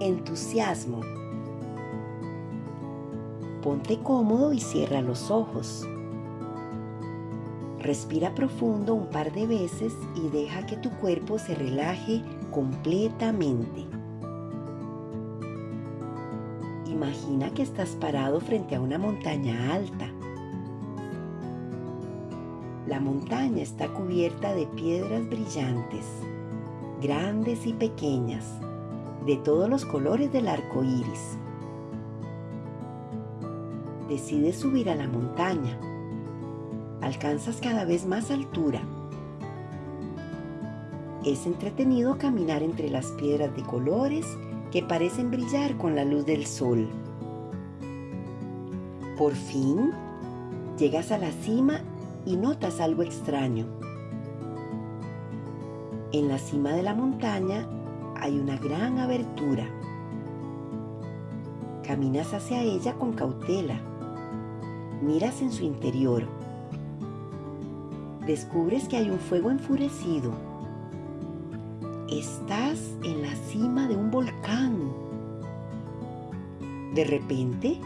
entusiasmo. Ponte cómodo y cierra los ojos. Respira profundo un par de veces y deja que tu cuerpo se relaje completamente. Imagina que estás parado frente a una montaña alta. La montaña está cubierta de piedras brillantes, grandes y pequeñas, de todos los colores del arco iris. Decides subir a la montaña. Alcanzas cada vez más altura. Es entretenido caminar entre las piedras de colores que parecen brillar con la luz del sol. Por fin, llegas a la cima y notas algo extraño. En la cima de la montaña hay una gran abertura. Caminas hacia ella con cautela. Miras en su interior. Descubres que hay un fuego enfurecido. Estás en la cima de un volcán. De repente,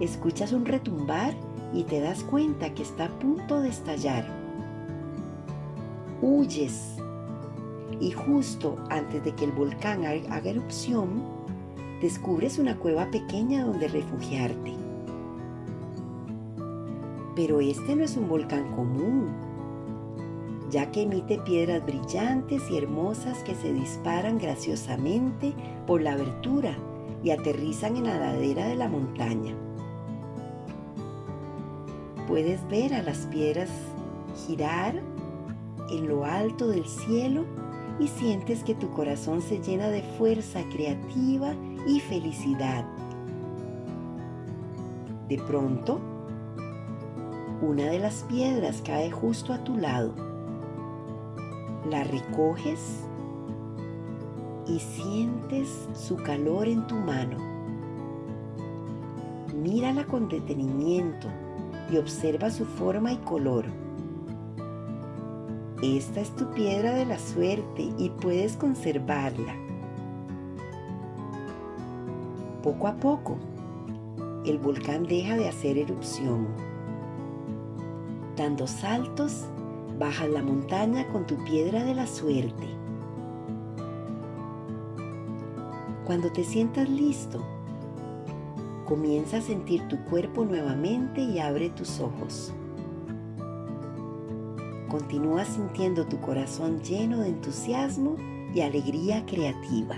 escuchas un retumbar y te das cuenta que está a punto de estallar. Huyes y justo antes de que el volcán haga erupción, descubres una cueva pequeña donde refugiarte. Pero este no es un volcán común, ya que emite piedras brillantes y hermosas que se disparan graciosamente por la abertura y aterrizan en la ladera de la montaña. Puedes ver a las piedras girar en lo alto del cielo y sientes que tu corazón se llena de fuerza creativa y felicidad. De pronto, una de las piedras cae justo a tu lado. La recoges y sientes su calor en tu mano. Mírala con detenimiento y observa su forma y color. Esta es tu piedra de la suerte y puedes conservarla. Poco a poco, el volcán deja de hacer erupción. Dando saltos, bajas la montaña con tu piedra de la suerte. Cuando te sientas listo, comienza a sentir tu cuerpo nuevamente y abre tus ojos. Continúa sintiendo tu corazón lleno de entusiasmo y alegría creativa.